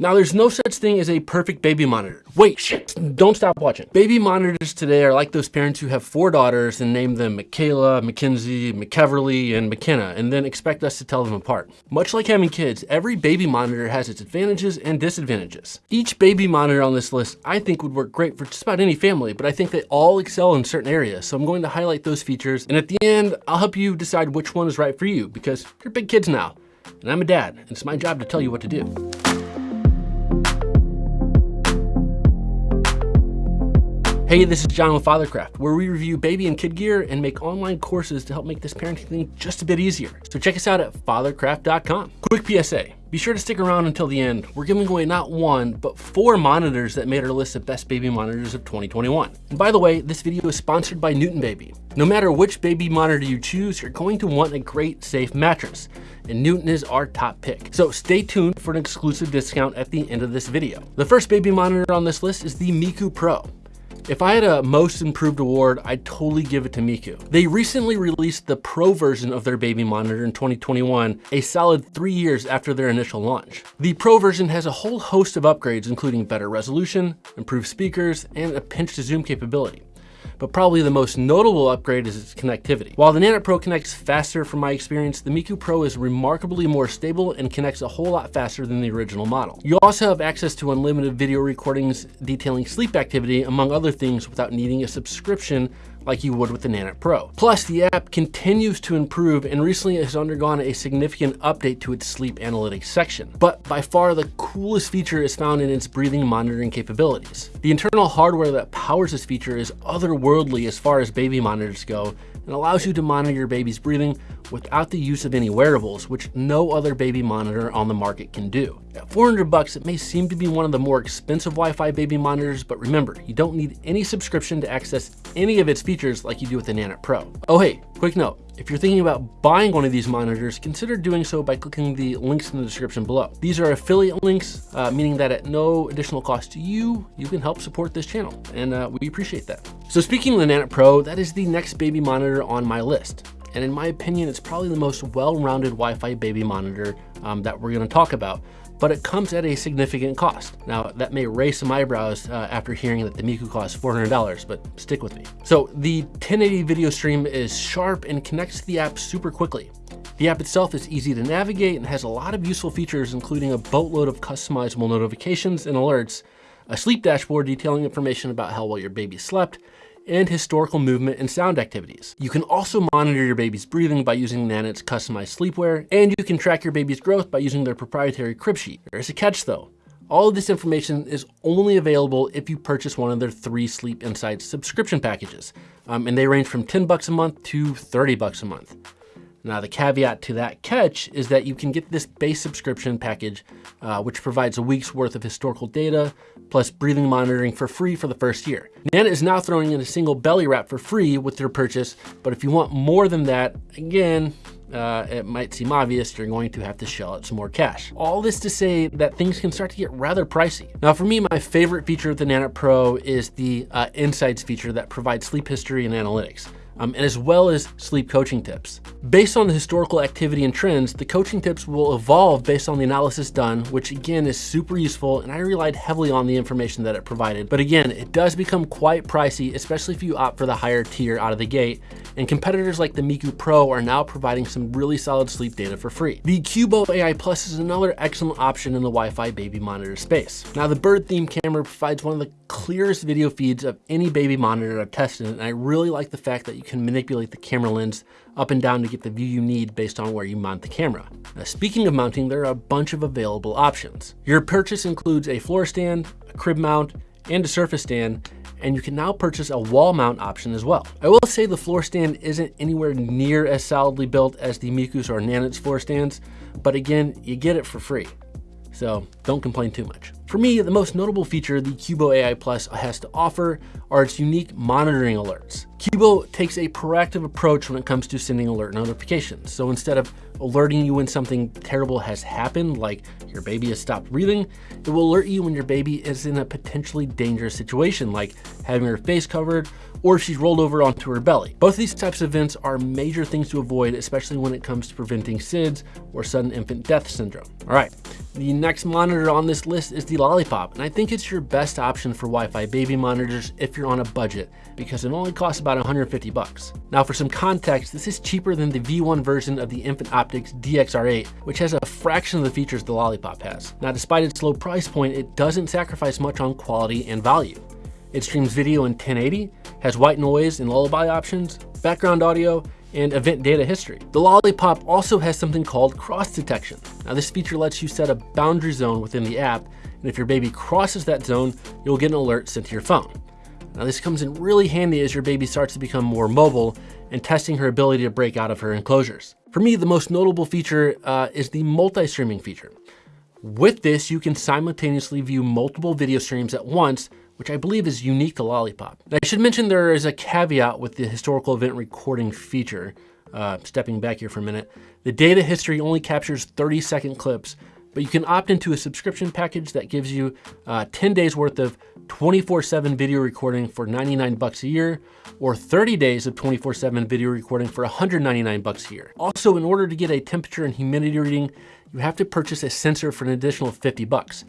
Now there's no such thing as a perfect baby monitor. Wait, shit, don't stop watching. Baby monitors today are like those parents who have four daughters and name them Michaela, Mackenzie, McKeverly, and McKenna, and then expect us to tell them apart. Much like having kids, every baby monitor has its advantages and disadvantages. Each baby monitor on this list I think would work great for just about any family, but I think they all excel in certain areas, so I'm going to highlight those features, and at the end, I'll help you decide which one is right for you, because you're big kids now, and I'm a dad, and it's my job to tell you what to do. Hey, this is John with Fathercraft, where we review baby and kid gear and make online courses to help make this parenting thing just a bit easier. So check us out at fathercraft.com. Quick PSA, be sure to stick around until the end. We're giving away not one, but four monitors that made our list of best baby monitors of 2021. And by the way, this video is sponsored by Newton Baby. No matter which baby monitor you choose, you're going to want a great, safe mattress. And Newton is our top pick. So stay tuned for an exclusive discount at the end of this video. The first baby monitor on this list is the Miku Pro. If I had a most improved award, I'd totally give it to Miku. They recently released the Pro version of their baby monitor in 2021, a solid three years after their initial launch. The Pro version has a whole host of upgrades, including better resolution, improved speakers, and a pinch to zoom capability but probably the most notable upgrade is its connectivity. While the Nanit Pro connects faster from my experience, the Miku Pro is remarkably more stable and connects a whole lot faster than the original model. You also have access to unlimited video recordings detailing sleep activity, among other things, without needing a subscription like you would with the Nanit Pro. Plus, the app continues to improve and recently has undergone a significant update to its sleep analytics section. But by far the coolest feature is found in its breathing monitoring capabilities. The internal hardware that powers this feature is otherworldly as far as baby monitors go and allows you to monitor your baby's breathing without the use of any wearables, which no other baby monitor on the market can do. At 400 bucks, it may seem to be one of the more expensive Wi-Fi baby monitors, but remember, you don't need any subscription to access any of its features like you do with the Nanit Pro. Oh hey, quick note, if you're thinking about buying one of these monitors, consider doing so by clicking the links in the description below. These are affiliate links, uh, meaning that at no additional cost to you, you can help support this channel, and uh, we appreciate that. So speaking of the Nanit Pro, that is the next baby monitor on my list and in my opinion, it's probably the most well-rounded Wi-Fi baby monitor um, that we're gonna talk about, but it comes at a significant cost. Now, that may raise some eyebrows uh, after hearing that the Miku costs $400, but stick with me. So the 1080 video stream is sharp and connects to the app super quickly. The app itself is easy to navigate and has a lot of useful features, including a boatload of customizable notifications and alerts, a sleep dashboard detailing information about how well your baby slept, and historical movement and sound activities. You can also monitor your baby's breathing by using Nanit's customized sleepwear, and you can track your baby's growth by using their proprietary crib sheet. There's a catch though. All of this information is only available if you purchase one of their three Sleep Insights subscription packages, um, and they range from 10 bucks a month to 30 bucks a month. Now the caveat to that catch is that you can get this base subscription package, uh, which provides a week's worth of historical data, plus breathing monitoring for free for the first year. Nanit is now throwing in a single belly wrap for free with your purchase, but if you want more than that, again, uh, it might seem obvious, you're going to have to shell out some more cash. All this to say that things can start to get rather pricey. Now for me, my favorite feature of the Nanit Pro is the uh, Insights feature that provides sleep history and analytics um, and as well as sleep coaching tips. Based on the historical activity and trends, the coaching tips will evolve based on the analysis done, which again is super useful, and I relied heavily on the information that it provided. But again, it does become quite pricey, especially if you opt for the higher tier out of the gate, and competitors like the Miku Pro are now providing some really solid sleep data for free. The Cubo AI Plus is another excellent option in the Wi-Fi baby monitor space. Now the bird theme camera provides one of the clearest video feeds of any baby monitor I've tested, and I really like the fact that you can manipulate the camera lens up and down to get the view you need based on where you mount the camera. Now, speaking of mounting, there are a bunch of available options. Your purchase includes a floor stand, a crib mount, and a surface stand, and you can now purchase a wall mount option as well. I will say the floor stand isn't anywhere near as solidly built as the Miku's or Nanit's floor stands, but again, you get it for free so don't complain too much. For me, the most notable feature the Cubo AI Plus has to offer are its unique monitoring alerts. Cubo takes a proactive approach when it comes to sending alert notifications. So instead of alerting you when something terrible has happened, like your baby has stopped breathing, it will alert you when your baby is in a potentially dangerous situation, like having her face covered or if she's rolled over onto her belly. Both of these types of events are major things to avoid, especially when it comes to preventing SIDS or sudden infant death syndrome. All right, the next monitor on this list is the Lollipop, and I think it's your best option for Wi-Fi baby monitors if you're on a budget, because it only costs about 150 bucks. Now for some context, this is cheaper than the V1 version of the Infant Optics DXR8, which has a fraction of the features the Lollipop has. Now despite its low price point, it doesn't sacrifice much on quality and value. It streams video in 1080, has white noise and lullaby options, background audio, and event data history. The Lollipop also has something called cross detection. Now this feature lets you set a boundary zone within the app, and if your baby crosses that zone, you'll get an alert sent to your phone. Now this comes in really handy as your baby starts to become more mobile and testing her ability to break out of her enclosures. For me, the most notable feature uh, is the multi-streaming feature. With this, you can simultaneously view multiple video streams at once which I believe is unique to Lollipop. I should mention there is a caveat with the historical event recording feature. Uh, stepping back here for a minute, the data history only captures 30 second clips, but you can opt into a subscription package that gives you uh, 10 days worth of 24-7 video recording for 99 bucks a year, or 30 days of 24-7 video recording for 199 bucks a year. Also, in order to get a temperature and humidity reading, you have to purchase a sensor for an additional 50 bucks.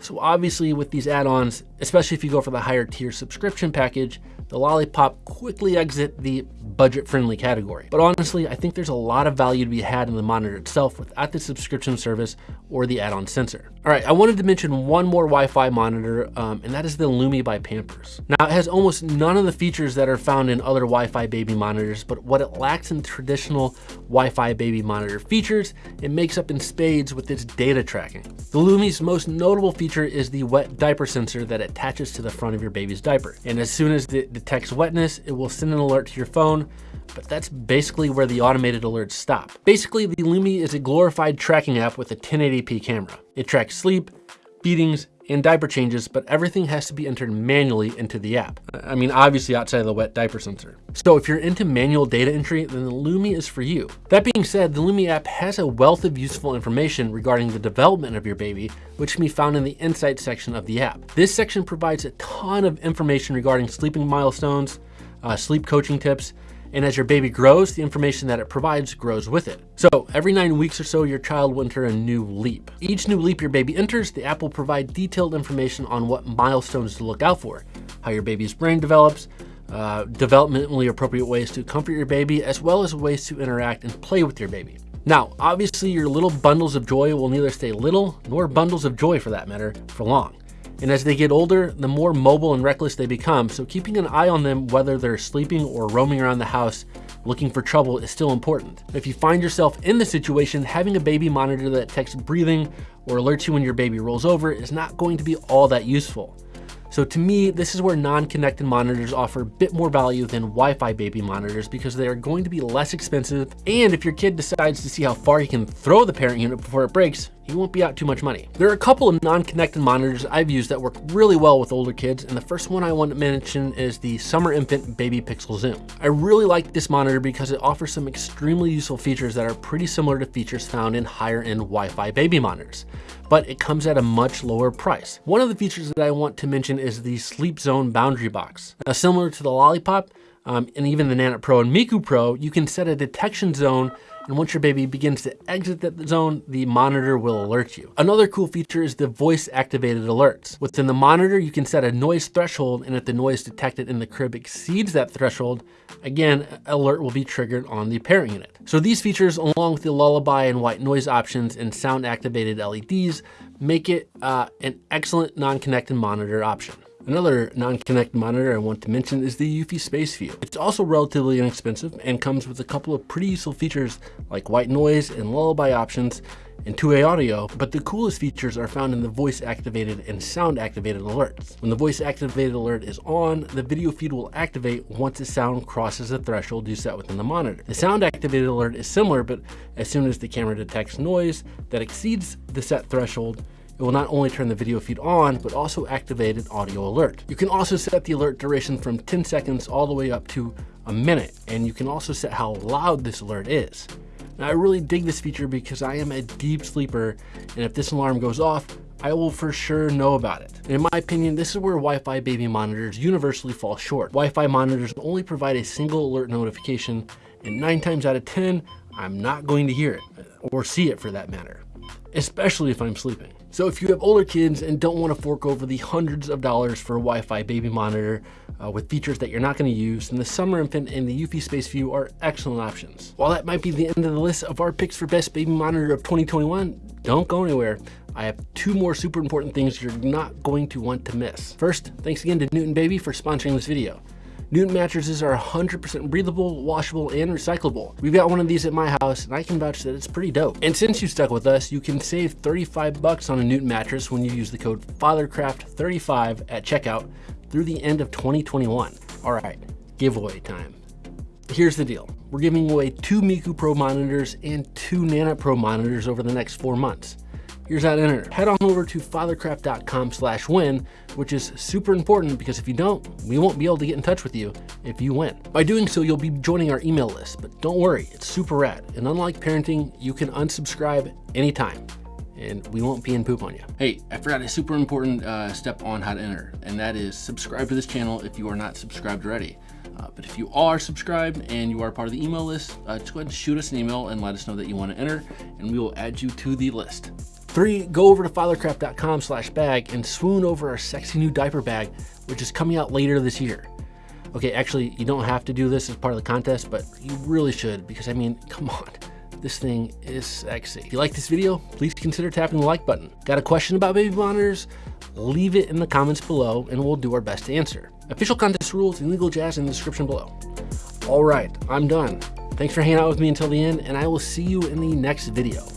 So obviously with these add-ons, especially if you go for the higher tier subscription package, the Lollipop quickly exit the budget-friendly category. But honestly, I think there's a lot of value to be had in the monitor itself without the subscription service or the add-on sensor. All right, I wanted to mention one more Wi-Fi monitor, um, and that is the Lumi by Pampers. Now, it has almost none of the features that are found in other Wi-Fi baby monitors, but what it lacks in traditional Wi-Fi baby monitor features, it makes up in with its data tracking. The Lumi's most notable feature is the wet diaper sensor that attaches to the front of your baby's diaper. And as soon as it detects wetness, it will send an alert to your phone but that's basically where the automated alerts stop. Basically, the Lumi is a glorified tracking app with a 1080p camera. It tracks sleep, feedings, and diaper changes, but everything has to be entered manually into the app. I mean, obviously outside of the wet diaper sensor. So if you're into manual data entry, then the Lumi is for you. That being said, the Lumi app has a wealth of useful information regarding the development of your baby, which can be found in the Insights section of the app. This section provides a ton of information regarding sleeping milestones, uh, sleep coaching tips, and as your baby grows, the information that it provides grows with it. So every nine weeks or so, your child will enter a new leap. Each new leap your baby enters, the app will provide detailed information on what milestones to look out for, how your baby's brain develops, uh, developmentally appropriate ways to comfort your baby, as well as ways to interact and play with your baby. Now, obviously your little bundles of joy will neither stay little, nor bundles of joy for that matter, for long. And as they get older, the more mobile and reckless they become, so keeping an eye on them whether they're sleeping or roaming around the house looking for trouble is still important. If you find yourself in the situation, having a baby monitor that detects breathing or alerts you when your baby rolls over is not going to be all that useful. So to me, this is where non-connected monitors offer a bit more value than Wi-Fi baby monitors because they are going to be less expensive. And if your kid decides to see how far he can throw the parent unit before it breaks, you won't be out too much money. There are a couple of non-connected monitors I've used that work really well with older kids, and the first one I want to mention is the Summer Infant Baby Pixel Zoom. I really like this monitor because it offers some extremely useful features that are pretty similar to features found in higher-end Wi-Fi baby monitors, but it comes at a much lower price. One of the features that I want to mention is the Sleep Zone Boundary Box. Now, similar to the Lollipop, um, and even the Nanit Pro and Miku Pro, you can set a detection zone and once your baby begins to exit that zone, the monitor will alert you. Another cool feature is the voice activated alerts. Within the monitor, you can set a noise threshold and if the noise detected in the crib exceeds that threshold, again, alert will be triggered on the parent unit. So these features, along with the lullaby and white noise options and sound activated LEDs, make it uh, an excellent non-connected monitor option. Another non-connect monitor I want to mention is the Eufy Space View. It's also relatively inexpensive and comes with a couple of pretty useful features like white noise and lullaby options and two-way audio, but the coolest features are found in the voice activated and sound activated alerts. When the voice activated alert is on, the video feed will activate once the sound crosses the threshold you set within the monitor. The sound activated alert is similar, but as soon as the camera detects noise that exceeds the set threshold, it will not only turn the video feed on, but also activate an audio alert. You can also set the alert duration from 10 seconds all the way up to a minute, and you can also set how loud this alert is. Now, I really dig this feature because I am a deep sleeper, and if this alarm goes off, I will for sure know about it. In my opinion, this is where Wi-Fi baby monitors universally fall short. Wi-Fi monitors only provide a single alert notification, and nine times out of 10, I'm not going to hear it, or see it for that matter, especially if I'm sleeping. So if you have older kids and don't want to fork over the hundreds of dollars for a Wi-Fi baby monitor uh, with features that you're not going to use, then the Summer Infant and the Eufy Space View are excellent options. While that might be the end of the list of our picks for best baby monitor of 2021, don't go anywhere. I have two more super important things you're not going to want to miss. First, thanks again to Newton Baby for sponsoring this video. Newton mattresses are 100% breathable, washable, and recyclable. We've got one of these at my house and I can vouch that it's pretty dope. And since you stuck with us, you can save 35 bucks on a Newton mattress when you use the code FATHERCRAFT35 at checkout through the end of 2021. All right, giveaway time. Here's the deal. We're giving away two Miku Pro monitors and two Nanit Pro monitors over the next four months. Here's how to enter. Head on over to fathercraft.com slash win, which is super important because if you don't, we won't be able to get in touch with you if you win. By doing so, you'll be joining our email list, but don't worry, it's super rad. And unlike parenting, you can unsubscribe anytime and we won't pee and poop on you. Hey, I forgot a super important uh, step on how to enter, and that is subscribe to this channel if you are not subscribed already. Uh, but if you are subscribed and you are part of the email list, uh, just go ahead and shoot us an email and let us know that you want to enter, and we will add you to the list. Three, go over to fathercraft.com slash bag and swoon over our sexy new diaper bag, which is coming out later this year. Okay, actually, you don't have to do this as part of the contest, but you really should because, I mean, come on. This thing is sexy. If you like this video, please consider tapping the like button. Got a question about baby monitors? Leave it in the comments below and we'll do our best to answer. Official contest rules and legal jazz in the description below. All right, I'm done. Thanks for hanging out with me until the end, and I will see you in the next video.